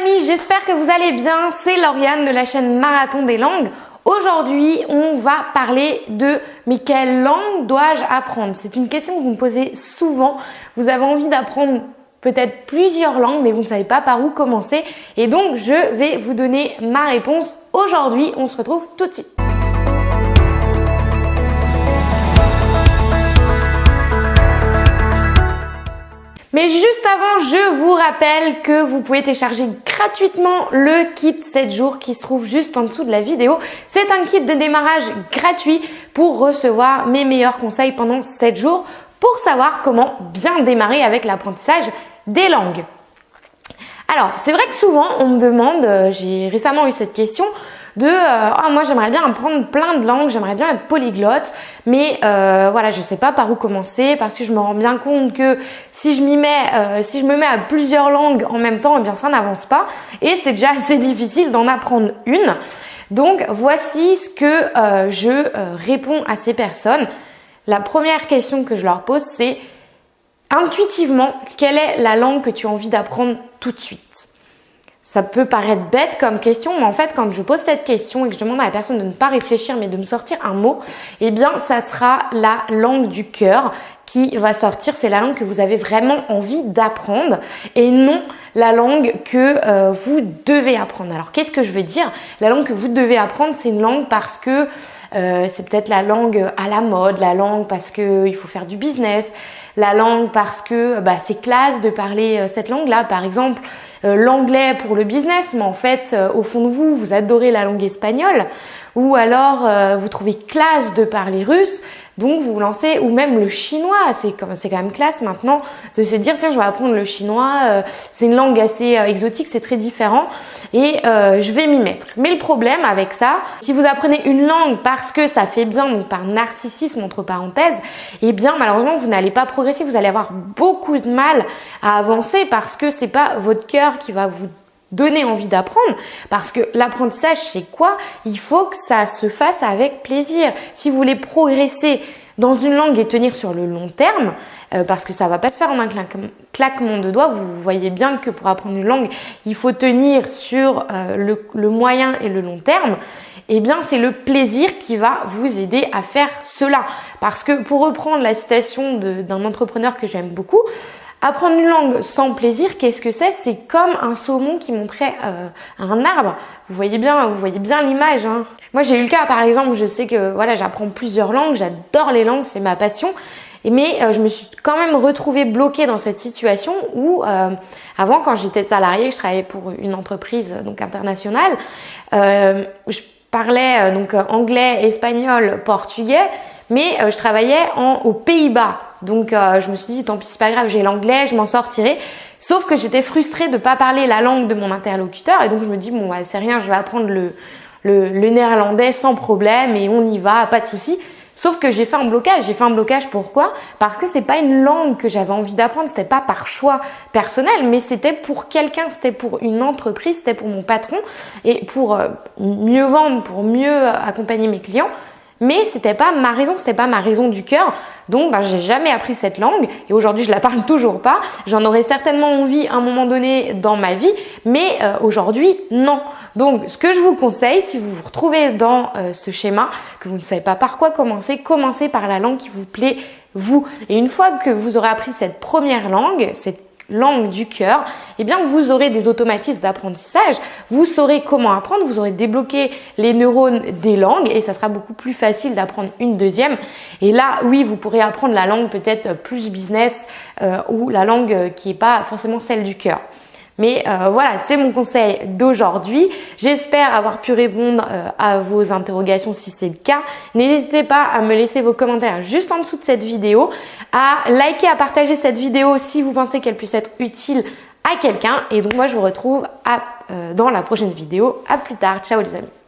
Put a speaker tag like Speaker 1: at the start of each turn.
Speaker 1: amis, j'espère que vous allez bien. C'est Lauriane de la chaîne Marathon des langues. Aujourd'hui, on va parler de mais quelle langue dois-je apprendre? C'est une question que vous me posez souvent. Vous avez envie d'apprendre peut-être plusieurs langues, mais vous ne savez pas par où commencer. Et donc, je vais vous donner ma réponse aujourd'hui. On se retrouve tout de suite. Mais juste avant, je vous rappelle que vous pouvez télécharger gratuitement le kit 7 jours qui se trouve juste en dessous de la vidéo. C'est un kit de démarrage gratuit pour recevoir mes meilleurs conseils pendant 7 jours pour savoir comment bien démarrer avec l'apprentissage des langues. Alors, c'est vrai que souvent on me demande, euh, j'ai récemment eu cette question, de euh, oh, moi j'aimerais bien apprendre plein de langues, j'aimerais bien être polyglotte, mais euh, voilà je sais pas par où commencer parce que je me rends bien compte que si je m'y mets, euh, si je me mets à plusieurs langues en même temps, eh bien ça n'avance pas et c'est déjà assez difficile d'en apprendre une. Donc voici ce que je réponds à ces personnes. La première question que je leur pose c'est intuitivement quelle est la langue que tu as envie d'apprendre tout de suite? Ça peut paraître bête comme question, mais en fait, quand je pose cette question et que je demande à la personne de ne pas réfléchir, mais de me sortir un mot, eh bien, ça sera la langue du cœur qui va sortir. C'est la langue que vous avez vraiment envie d'apprendre et non la langue que euh, vous devez apprendre. Alors, qu'est-ce que je veux dire? La langue que vous devez apprendre, c'est une langue parce que euh, c'est peut-être la langue à la mode, la langue parce qu'il faut faire du business, la langue parce que bah, c'est classe de parler euh, cette langue-là. Par exemple, euh, l'anglais pour le business, mais en fait, euh, au fond de vous, vous adorez la langue espagnole, ou alors vous trouvez classe de parler russe, donc vous vous lancez, ou même le chinois, c'est quand même classe maintenant de se dire tiens je vais apprendre le chinois, euh, c'est une langue assez euh, exotique, c'est très différent et euh, je vais m'y mettre. Mais le problème avec ça, si vous apprenez une langue parce que ça fait bien, donc par narcissisme entre parenthèses, eh bien malheureusement vous n'allez pas progresser, vous allez avoir beaucoup de mal à avancer parce que c'est pas votre cœur qui va vous donner envie d'apprendre parce que l'apprentissage c'est quoi? Il faut que ça se fasse avec plaisir. Si vous voulez progresser dans une langue et tenir sur le long terme, euh, parce que ça va pas se faire en un claquement de doigts, vous voyez bien que pour apprendre une langue, il faut tenir sur euh, le, moyen et le long terme, eh bien c'est le plaisir qui va vous aider à faire cela. Parce que pour reprendre la citation d'un entrepreneur que j'aime beaucoup, Apprendre une langue sans plaisir, qu'est-ce que c'est? C'est comme un saumon qui montrait euh, un arbre. Vous voyez bien, vous voyez bien l'image. Hein. Moi, j'ai eu le cas, par exemple, je sais que voilà, j'apprends plusieurs langues, j'adore les langues, c'est ma passion. Mais euh, je me suis quand même retrouvée bloquée dans cette situation où, euh, avant, quand j'étais salariée, je travaillais pour une entreprise donc internationale. je parlais donc anglais, espagnol, portugais, mais je travaillais en, aux Pays-Bas. Donc euh, je me suis dit tant pis c'est pas grave, j'ai l'anglais, je m'en sortirai. Sauf que j'étais frustrée de pas parler la langue de mon interlocuteur et donc je me dis bon c'est rien, je vais apprendre le, le, néerlandais sans problème et on y va, pas de souci. Sauf que j'ai fait un blocage. J'ai fait un blocage pourquoi? Parce que c'est pas une langue que j'avais envie d'apprendre. C'était pas par choix personnel, mais c'était pour quelqu'un, c'était pour une entreprise, c'était pour mon patron et pour euh, mieux vendre, pour mieux accompagner mes clients mais c'était pas ma raison, c'était pas ma raison du cœur. Donc, ben, j'ai jamais appris cette langue et aujourd'hui, je la parle toujours pas. J'en aurais certainement envie à un moment donné dans ma vie, mais euh, aujourd'hui, non. Donc, ce que je vous conseille, si vous vous retrouvez dans euh, ce schéma, que vous ne savez pas par quoi commencer, commencez par la langue qui vous plaît vous. Et une fois que vous aurez appris cette première langue, cette langue du cœur, eh bien vous aurez des automatismes d'apprentissage, vous saurez comment apprendre, vous aurez débloqué les neurones des langues et ça sera beaucoup plus facile d'apprendre une deuxième. Et là, oui, vous pourrez apprendre la langue peut-être plus business euh, ou la langue qui n'est pas forcément celle du cœur. Mais euh, voilà, c'est mon conseil d'aujourd'hui. J'espère avoir pu répondre euh, à vos interrogations si c'est le cas. N'hésitez pas à me laisser vos commentaires juste en dessous de cette vidéo, à liker, à partager cette vidéo si vous pensez qu'elle puisse être utile à quelqu'un. Et donc moi, je vous retrouve euh, dans la prochaine vidéo. À plus tard. Ciao les amis.